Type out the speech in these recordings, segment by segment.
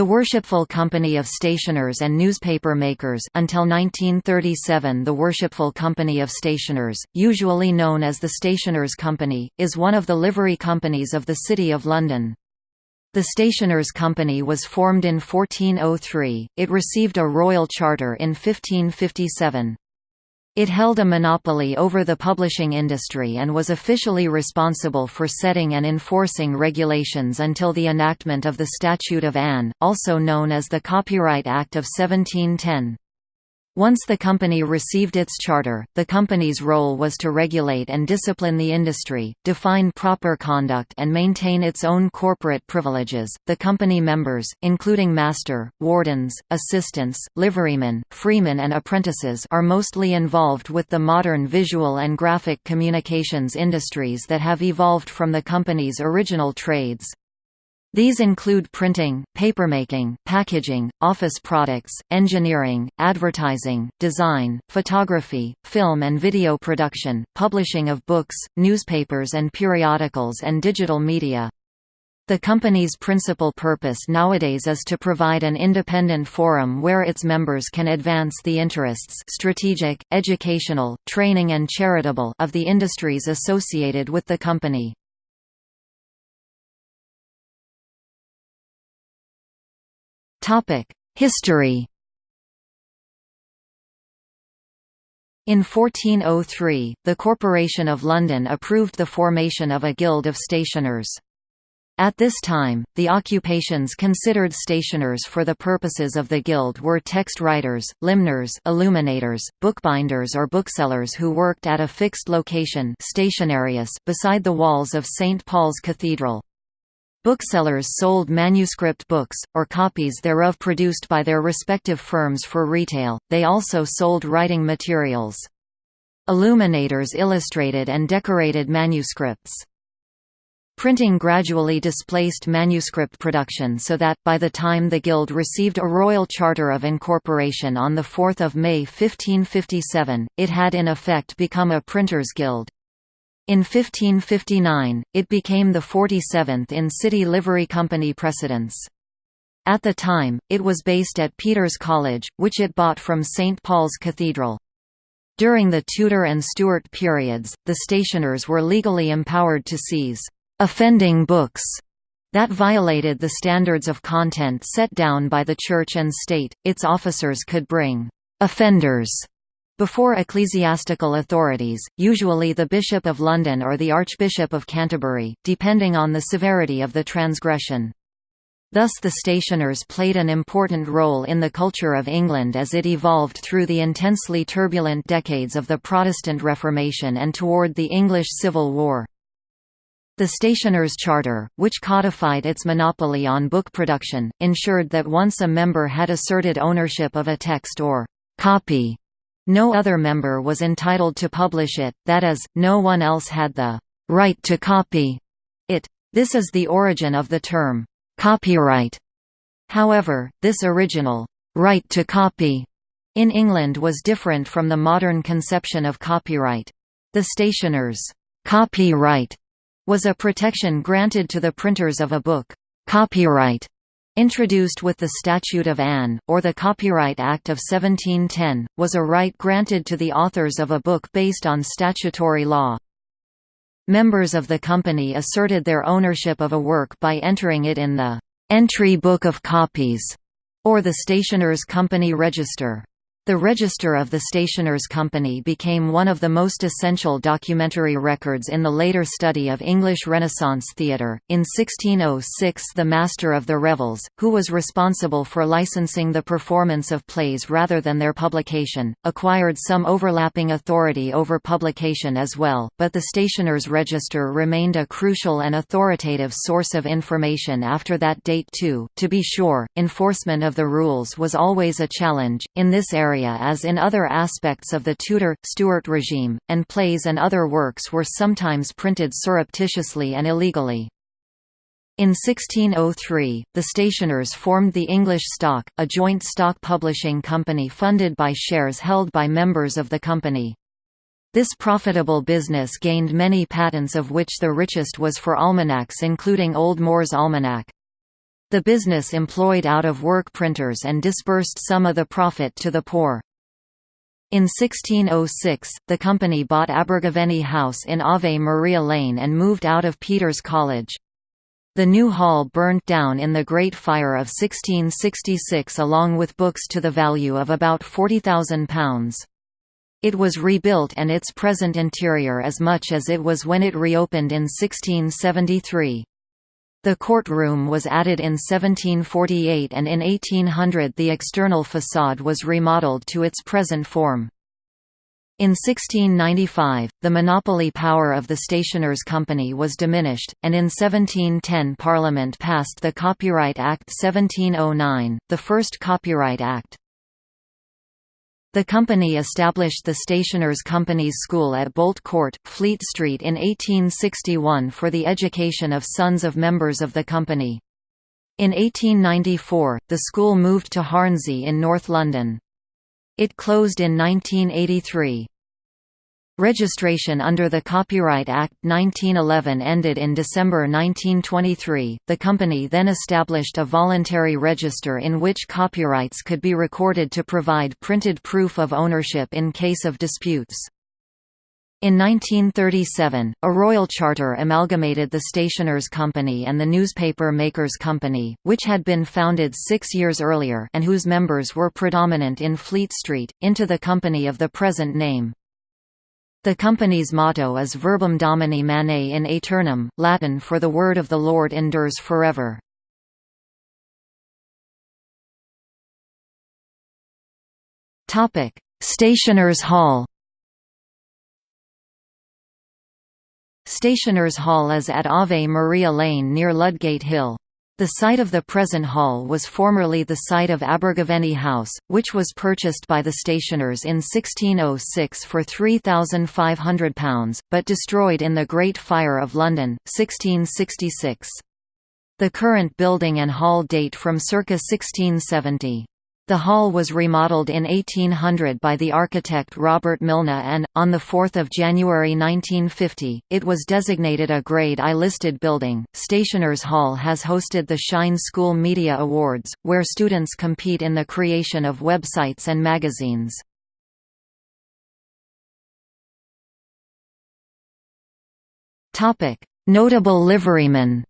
The Worshipful Company of Stationers and Newspaper Makers until 1937 the Worshipful Company of Stationers, usually known as the Stationers' Company, is one of the livery companies of the City of London. The Stationers' Company was formed in 1403, it received a royal charter in 1557. It held a monopoly over the publishing industry and was officially responsible for setting and enforcing regulations until the enactment of the Statute of Anne, also known as the Copyright Act of 1710. Once the company received its charter, the company's role was to regulate and discipline the industry, define proper conduct, and maintain its own corporate privileges. The company members, including master, wardens, assistants, liverymen, freemen, and apprentices, are mostly involved with the modern visual and graphic communications industries that have evolved from the company's original trades. These include printing, papermaking, packaging, office products, engineering, advertising, design, photography, film and video production, publishing of books, newspapers and periodicals and digital media. The company's principal purpose nowadays is to provide an independent forum where its members can advance the interests strategic, educational, training and charitable of the industries associated with the company. History In 1403, the Corporation of London approved the formation of a Guild of Stationers. At this time, the occupations considered stationers for the purposes of the guild were text writers, limners illuminators, bookbinders or booksellers who worked at a fixed location stationarius beside the walls of St. Paul's Cathedral. Booksellers sold manuscript books, or copies thereof produced by their respective firms for retail, they also sold writing materials. Illuminators illustrated and decorated manuscripts. Printing gradually displaced manuscript production so that, by the time the Guild received a royal charter of incorporation on 4 May 1557, it had in effect become a printers' guild. In 1559, it became the 47th in City Livery Company precedence. At the time, it was based at Peter's College, which it bought from St. Paul's Cathedral. During the Tudor and Stuart periods, the stationers were legally empowered to seize «offending books» that violated the standards of content set down by the Church and State, its officers could bring «offenders» Before ecclesiastical authorities, usually the Bishop of London or the Archbishop of Canterbury, depending on the severity of the transgression. Thus the stationers played an important role in the culture of England as it evolved through the intensely turbulent decades of the Protestant Reformation and toward the English Civil War. The Stationers' Charter, which codified its monopoly on book production, ensured that once a member had asserted ownership of a text or copy no other member was entitled to publish it, that is, no one else had the right to copy it. This is the origin of the term copyright. However, this original right to copy in England was different from the modern conception of copyright. The stationer's copyright was a protection granted to the printers of a book. Copyright Introduced with the Statute of Anne, or the Copyright Act of 1710, was a right granted to the authors of a book based on statutory law. Members of the company asserted their ownership of a work by entering it in the «Entry Book of Copies» or the Stationers' Company Register. The Register of the Stationers' Company became one of the most essential documentary records in the later study of English Renaissance theatre. In 1606, the Master of the Revels, who was responsible for licensing the performance of plays rather than their publication, acquired some overlapping authority over publication as well, but the Stationers' Register remained a crucial and authoritative source of information after that date too. To be sure, enforcement of the rules was always a challenge. In this area, area as in other aspects of the Tudor, Stuart regime, and plays and other works were sometimes printed surreptitiously and illegally. In 1603, the stationers formed the English Stock, a joint stock publishing company funded by shares held by members of the company. This profitable business gained many patents of which the richest was for almanacs including Old Moore's Almanac. The business employed out-of-work printers and disbursed some of the profit to the poor. In 1606, the company bought Abergavenny House in Ave Maria Lane and moved out of Peter's College. The new hall burnt down in the Great Fire of 1666 along with books to the value of about £40,000. It was rebuilt and its present interior as much as it was when it reopened in 1673. The courtroom was added in 1748 and in 1800 the external facade was remodeled to its present form. In 1695, the monopoly power of the Stationers' Company was diminished, and in 1710 Parliament passed the Copyright Act 1709, the first Copyright Act. The company established the Stationers Company's School at Bolt Court, Fleet Street in 1861 for the education of sons of members of the company. In 1894, the school moved to Hornsey in North London. It closed in 1983. Registration under the Copyright Act 1911 ended in December 1923. The company then established a voluntary register in which copyrights could be recorded to provide printed proof of ownership in case of disputes. In 1937, a royal charter amalgamated the Stationers' Company and the Newspaper Makers' Company, which had been founded six years earlier and whose members were predominant in Fleet Street, into the company of the present name. The company's motto is Verbum Domini Manet in Aeternum, Latin for the word of the Lord endures forever. Stationers Hall Stationers Hall is at Ave Maria Lane near Ludgate Hill. The site of the present hall was formerly the site of Abergavenny House, which was purchased by the stationers in 1606 for £3,500, but destroyed in the Great Fire of London, 1666. The current building and hall date from circa 1670. The hall was remodeled in 1800 by the architect Robert Mylne and, on 4 January 1950, it was designated a Grade I listed building. Stationers Hall has hosted the Shine School Media Awards, where students compete in the creation of websites and magazines. Notable liverymen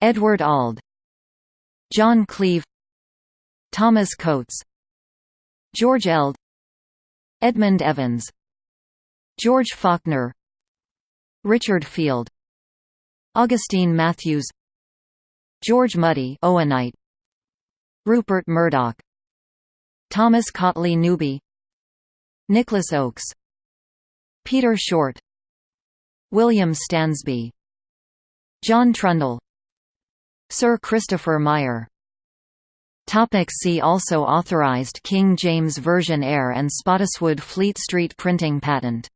Edward Allde John Cleeve Thomas Cotes George Eld Edmund Evans George Faulkner Richard Field Augustine Matthews George Mudie Owenite Rupert Murdoch Thomas Cautley Newby Nicholas Okes Peter Short William Stansby John Trundle Sir Christopher Meyer. Topic see also Authorised King James Version Eyre and Spottiswoode Fleet Street printing patent